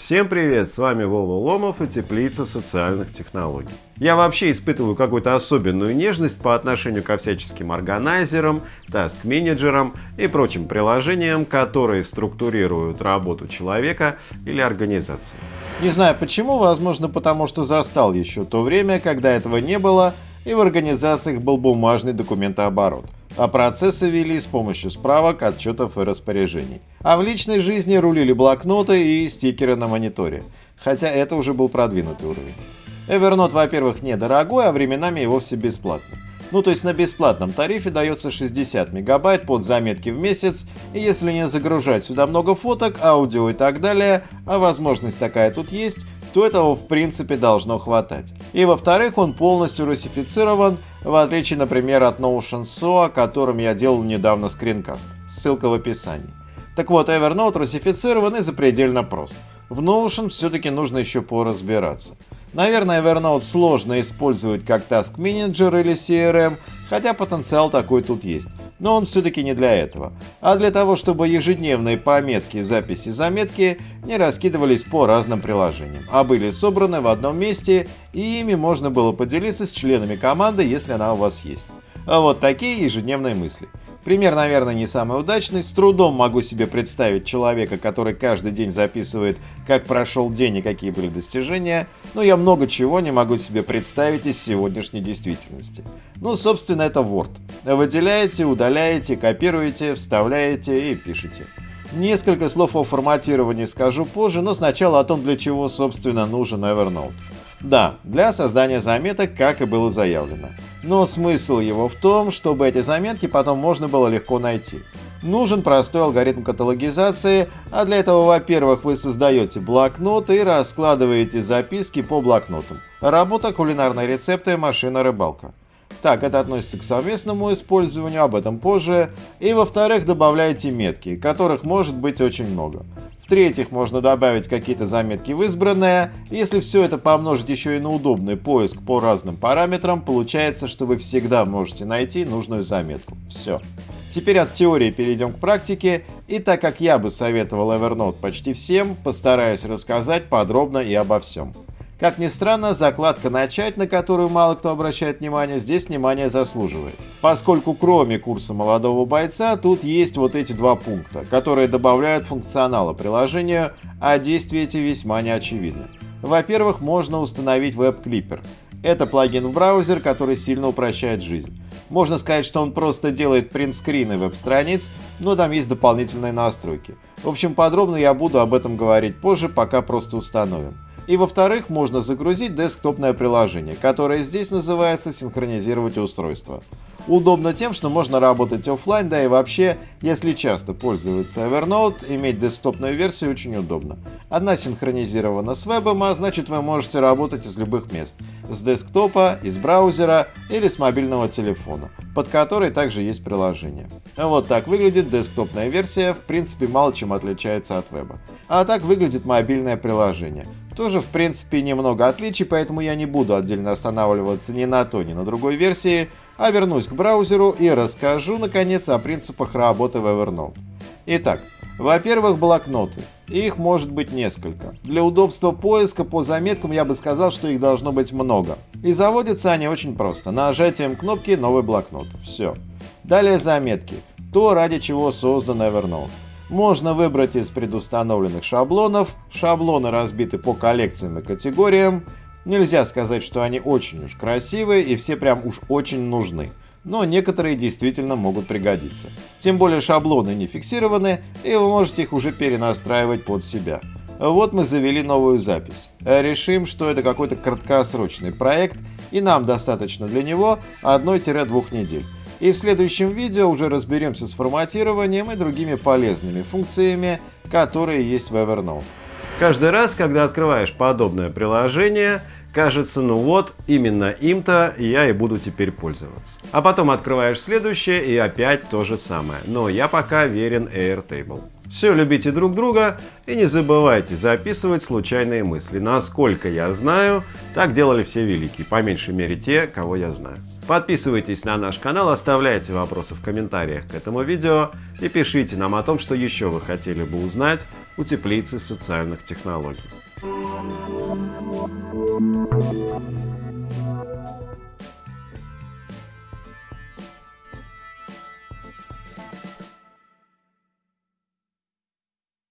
Всем привет, с вами Вова Ломов и Теплица социальных технологий. Я вообще испытываю какую-то особенную нежность по отношению ко всяческим органайзерам, таск-менеджерам и прочим приложениям, которые структурируют работу человека или организации. Не знаю почему, возможно потому что застал еще то время, когда этого не было и в организациях был бумажный документооборот а процессы вели с помощью справок, отчетов и распоряжений. А в личной жизни рулили блокноты и стикеры на мониторе, хотя это уже был продвинутый уровень. Evernote, во-первых, недорогой, а временами и вовсе бесплатный. Ну то есть на бесплатном тарифе дается 60 мегабайт под заметки в месяц, и если не загружать сюда много фоток, аудио и так далее, а возможность такая тут есть, то этого в принципе должно хватать. И во-вторых, он полностью русифицирован, в отличие, например, от Notion SO, о котором я делал недавно скринкаст. Ссылка в описании. Так вот, Evernote русифицирован и запредельно прост. В Notion все-таки нужно еще поразбираться. Наверное, Evernote сложно использовать как Task Manager или CRM, хотя потенциал такой тут есть. Но он все-таки не для этого, а для того, чтобы ежедневные пометки, записи, заметки не раскидывались по разным приложениям, а были собраны в одном месте и ими можно было поделиться с членами команды, если она у вас есть. А вот такие ежедневные мысли. Пример, наверное, не самый удачный. С трудом могу себе представить человека, который каждый день записывает, как прошел день и какие были достижения, но я много чего не могу себе представить из сегодняшней действительности. Ну, собственно, это Word. Выделяете, удаляете, копируете, вставляете и пишете. Несколько слов о форматировании скажу позже, но сначала о том, для чего, собственно, нужен Evernote. Да, для создания заметок, как и было заявлено. Но смысл его в том, чтобы эти заметки потом можно было легко найти. Нужен простой алгоритм каталогизации, а для этого, во-первых, вы создаете блокнот и раскладываете записки по блокнотам. Работа, кулинарные рецепты, машина, рыбалка. Так, это относится к совместному использованию, об этом позже. И во-вторых, добавляйте метки, которых может быть очень много. В-третьих, можно добавить какие-то заметки в избранное. Если все это помножить еще и на удобный поиск по разным параметрам, получается, что вы всегда можете найти нужную заметку. Все. Теперь от теории перейдем к практике, и так как я бы советовал Evernote почти всем, постараюсь рассказать подробно и обо всем. Как ни странно, закладка «Начать», на которую мало кто обращает внимание, здесь внимание заслуживает. Поскольку кроме курса молодого бойца, тут есть вот эти два пункта, которые добавляют функционала приложению, а действия эти весьма неочевидны. Во-первых, можно установить веб-клипер. Это плагин в браузер, который сильно упрощает жизнь. Можно сказать, что он просто делает принтскрины веб-страниц, но там есть дополнительные настройки. В общем, подробно я буду об этом говорить позже, пока просто установим. И во-вторых, можно загрузить десктопное приложение, которое здесь называется «Синхронизировать устройство». Удобно тем, что можно работать офлайн, да и вообще, если часто пользоваться Evernote, иметь десктопную версию очень удобно. Одна синхронизирована с вебом, а значит вы можете работать из любых мест. С десктопа, из браузера или с мобильного телефона, под который также есть приложение. Вот так выглядит десктопная версия, в принципе мало чем отличается от веба. А так выглядит мобильное приложение. Тоже в принципе немного отличий, поэтому я не буду отдельно останавливаться ни на той, ни на другой версии, а вернусь к браузеру и расскажу наконец о принципах работы в Evernote. Итак, во-первых, блокноты. Их может быть несколько. Для удобства поиска по заметкам я бы сказал, что их должно быть много. И заводятся они очень просто. Нажатием кнопки «Новый блокнот». Все. Далее заметки. То, ради чего создан Evernote. Можно выбрать из предустановленных шаблонов. Шаблоны разбиты по коллекциям и категориям. Нельзя сказать, что они очень уж красивые и все прям уж очень нужны. Но некоторые действительно могут пригодиться. Тем более шаблоны не фиксированы, и вы можете их уже перенастраивать под себя. Вот мы завели новую запись. Решим, что это какой-то краткосрочный проект, и нам достаточно для него 1-2 недель. И в следующем видео уже разберемся с форматированием и другими полезными функциями, которые есть в Evernote. Каждый раз, когда открываешь подобное приложение, кажется, ну вот, именно им-то я и буду теперь пользоваться. А потом открываешь следующее и опять то же самое. Но я пока верен Airtable. Все, любите друг друга и не забывайте записывать случайные мысли. Насколько я знаю, так делали все великие, по меньшей мере те, кого я знаю. Подписывайтесь на наш канал, оставляйте вопросы в комментариях к этому видео и пишите нам о том, что еще вы хотели бы узнать у теплицы социальных технологий.